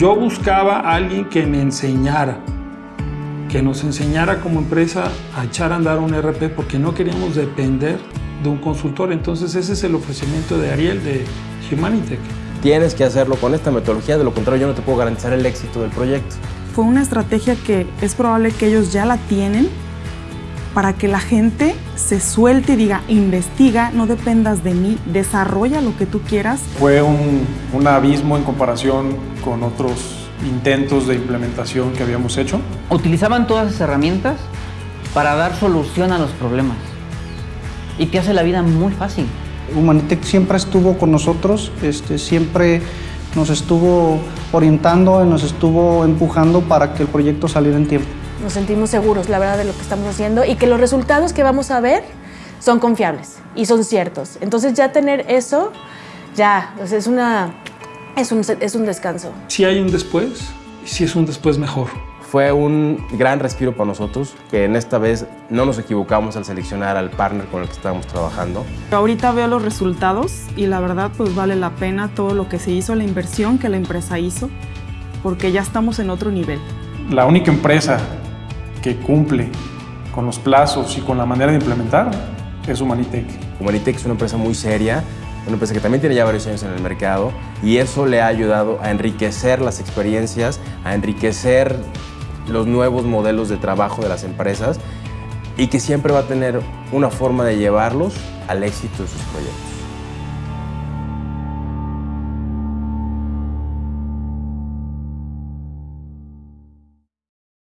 Yo buscaba a alguien que me enseñara, que nos enseñara como empresa a echar a andar un RP porque no queríamos depender de un consultor. Entonces ese es el ofrecimiento de Ariel de Humanitech. Tienes que hacerlo con esta metodología, de lo contrario yo no te puedo garantizar el éxito del proyecto. Fue una estrategia que es probable que ellos ya la tienen para que la gente se suelte y diga, investiga, no dependas de mí, desarrolla lo que tú quieras. Fue un, un abismo en comparación con otros intentos de implementación que habíamos hecho. Utilizaban todas esas herramientas para dar solución a los problemas y que hace la vida muy fácil. Humanitech siempre estuvo con nosotros, este, siempre nos estuvo orientando, nos estuvo empujando para que el proyecto saliera en tiempo. Nos sentimos seguros, la verdad, de lo que estamos haciendo y que los resultados que vamos a ver son confiables y son ciertos. Entonces ya tener eso, ya, es, una, es, un, es un descanso. Si hay un después, si es un después mejor. Fue un gran respiro para nosotros, que en esta vez no nos equivocamos al seleccionar al partner con el que estábamos trabajando. Ahorita veo los resultados y la verdad pues vale la pena todo lo que se hizo, la inversión que la empresa hizo, porque ya estamos en otro nivel. La única empresa que cumple con los plazos y con la manera de implementar es Humanitech. Humanitech es una empresa muy seria, una empresa que también tiene ya varios años en el mercado y eso le ha ayudado a enriquecer las experiencias, a enriquecer los nuevos modelos de trabajo de las empresas y que siempre va a tener una forma de llevarlos al éxito de sus proyectos.